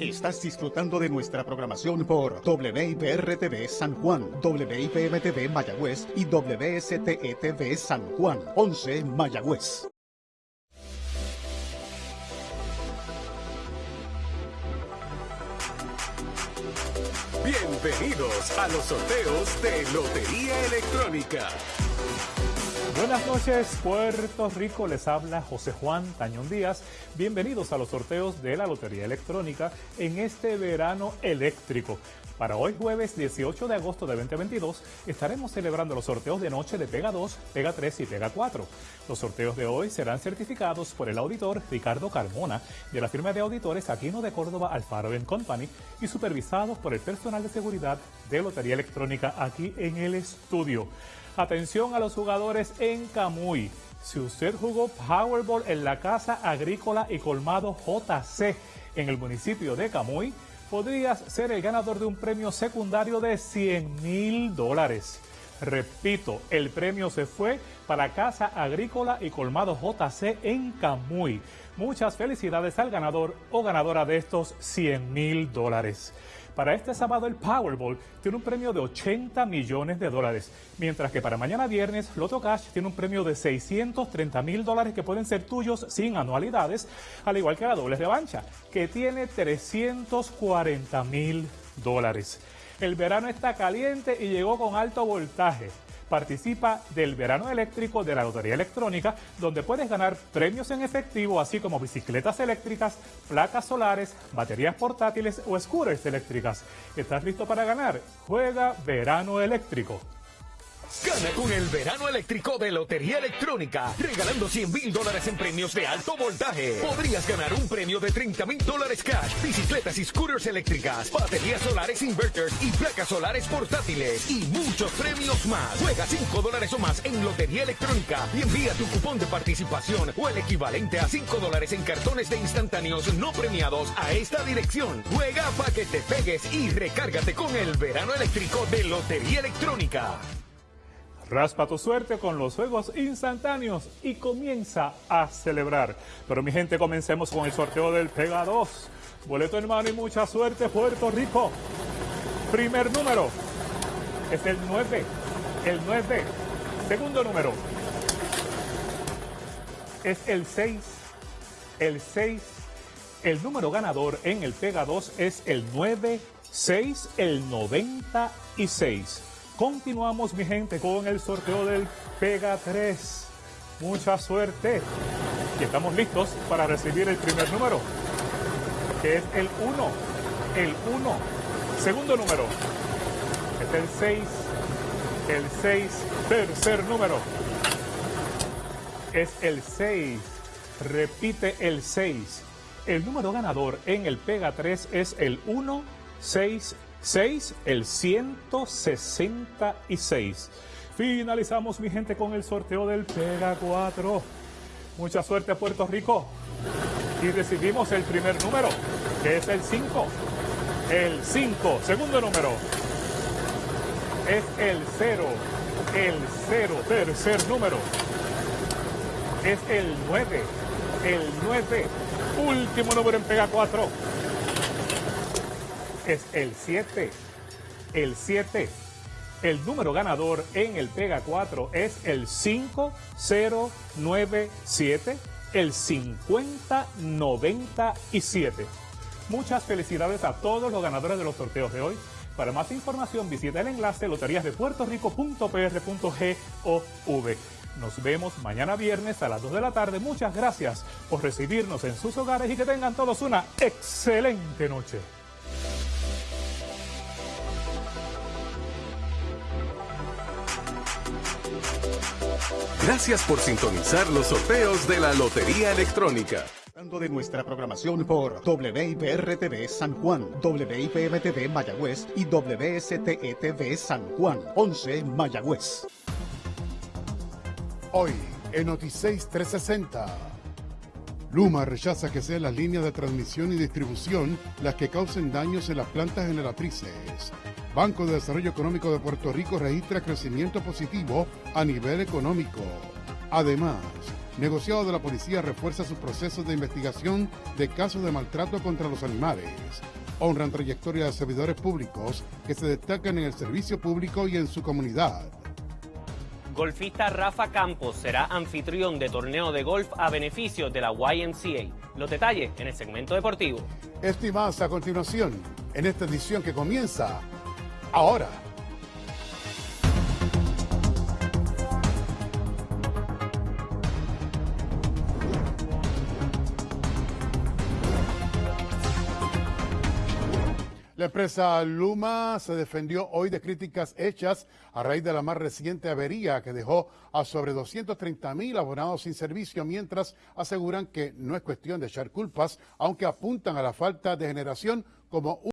Estás disfrutando de nuestra programación por WIPR-TV San Juan, WIPM-TV Mayagüez y WSTE-TV San Juan, 11 Mayagüez. Bienvenidos a los sorteos de Lotería Electrónica. Buenas noches, Puerto Rico. Les habla José Juan Tañón Díaz. Bienvenidos a los sorteos de la Lotería Electrónica en este verano eléctrico. Para hoy jueves 18 de agosto de 2022 estaremos celebrando los sorteos de noche de Pega 2, Pega 3 y Pega 4. Los sorteos de hoy serán certificados por el auditor Ricardo Carmona de la firma de auditores Aquino de Córdoba Alfaro Company y supervisados por el personal de seguridad de Lotería Electrónica aquí en el estudio. Atención a los jugadores en Camuy. Si usted jugó Powerball en la Casa Agrícola y Colmado JC en el municipio de Camuy, podrías ser el ganador de un premio secundario de 100 mil dólares. Repito, el premio se fue para Casa Agrícola y Colmado JC en Camuy. Muchas felicidades al ganador o ganadora de estos 100 mil dólares. Para este sábado el Powerball tiene un premio de 80 millones de dólares, mientras que para mañana viernes Loto Cash tiene un premio de 630 mil dólares que pueden ser tuyos sin anualidades, al igual que la doble revancha, que tiene 340 mil dólares. El verano está caliente y llegó con alto voltaje participa del verano eléctrico de la Lotería Electrónica, donde puedes ganar premios en efectivo, así como bicicletas eléctricas, placas solares, baterías portátiles o scooters eléctricas. ¿Estás listo para ganar? Juega verano eléctrico. Gana con el verano eléctrico de Lotería Electrónica, regalando 100 mil dólares en premios de alto voltaje. Podrías ganar un premio de 30 mil dólares cash, bicicletas y scooters eléctricas, baterías solares inverters y placas solares portátiles y muchos premios más. Juega 5 dólares o más en Lotería Electrónica y envía tu cupón de participación o el equivalente a 5 dólares en cartones de instantáneos no premiados a esta dirección. Juega para que te pegues y recárgate con el verano eléctrico de Lotería Electrónica. Raspa tu suerte con los juegos instantáneos y comienza a celebrar. Pero mi gente, comencemos con el sorteo del Pega 2. Boleto hermano y mucha suerte, Puerto Rico. Primer número es el 9. El 9. Segundo número es el 6. El 6. El número ganador en el Pega 2 es el 9, 6, el 96. Continuamos, mi gente, con el sorteo del Pega 3. Mucha suerte. Y estamos listos para recibir el primer número, que es el 1. El 1. Segundo número es el 6. El 6. Tercer número es el 6. Repite el 6. El número ganador en el Pega 3 es el 1, 6, 6, el 166. Finalizamos, mi gente, con el sorteo del Pega 4. Mucha suerte a Puerto Rico. Y recibimos el primer número, que es el 5. El 5, segundo número, es el 0. El 0, tercer número, es el 9. El 9, último número en Pega 4 es el 7. El 7. El número ganador en el Pega 4 es el 5097, el 5097. Muchas felicidades a todos los ganadores de los sorteos de hoy. Para más información visita el enlace loteríasdepuertorico.pr.gov. Nos vemos mañana viernes a las 2 de la tarde. Muchas gracias por recibirnos en sus hogares y que tengan todos una excelente noche. Gracias por sintonizar los sorteos de la Lotería Electrónica. de nuestra programación por WIPR-TV San Juan, WIPM-TV Mayagüez y WSTE-TV San Juan, 11 Mayagüez. Hoy, en Noticias 360. Luma rechaza que sean las líneas de transmisión y distribución las que causen daños en las plantas generatrices. Banco de Desarrollo Económico de Puerto Rico registra crecimiento positivo a nivel económico. Además, negociado de la policía refuerza sus procesos de investigación de casos de maltrato contra los animales. honran trayectoria de servidores públicos que se destacan en el servicio público y en su comunidad. Golfista Rafa Campos será anfitrión de torneo de golf a beneficio de la YMCA. Los detalles en el segmento deportivo. Esto y más a continuación en esta edición que comienza ahora. La empresa Luma se defendió hoy de críticas hechas a raíz de la más reciente avería que dejó a sobre 230 mil abonados sin servicio, mientras aseguran que no es cuestión de echar culpas, aunque apuntan a la falta de generación como un